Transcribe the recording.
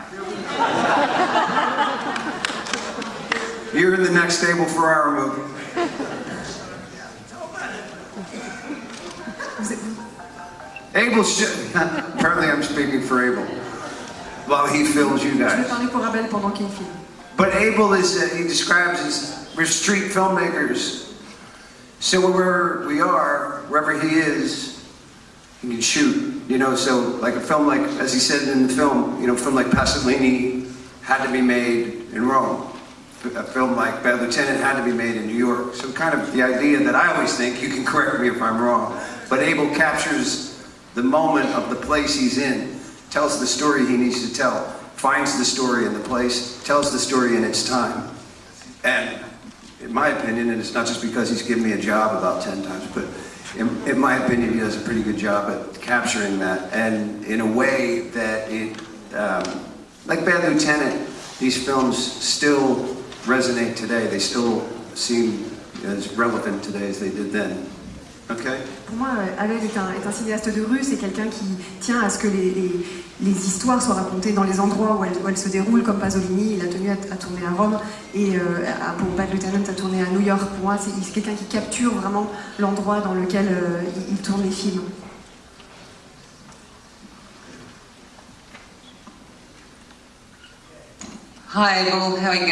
You're in the next Stable our movie. Abel should... Apparently I'm speaking for Abel. While he films you guys. But Abel is—he uh, describes as, we're street filmmakers. So wherever we are, wherever he is, he can shoot. You know, so like a film like, as he said in the film, you know, a film like Pasolini had to be made in Rome. A film like Bad Lieutenant had to be made in New York. So kind of the idea that I always think, you can correct me if I'm wrong, but Abel captures the moment of the place he's in, tells the story he needs to tell, finds the story in the place, tells the story in its time. And in my opinion, and it's not just because he's given me a job about 10 times, but in, in my opinion, he does a pretty good job at capturing that. And in a way that it, um, like Bad Lieutenant, these films still resonate today. They still seem as relevant today as they did then. Okay? Pour moi, euh, Abel est un, est un cinéaste de rue, c'est quelqu'un qui tient à ce que les, les- les histoires soient racontées dans les endroits où elles, où elles se déroulent, comme Pasolini, il a tenu à, à tourner à Rome, et euh, à- pour Bad Lieutenant à tourner à New York. Pour moi, c'est quelqu'un qui capture vraiment l'endroit dans lequel euh, il, il tourne les films. Hi. How are you going?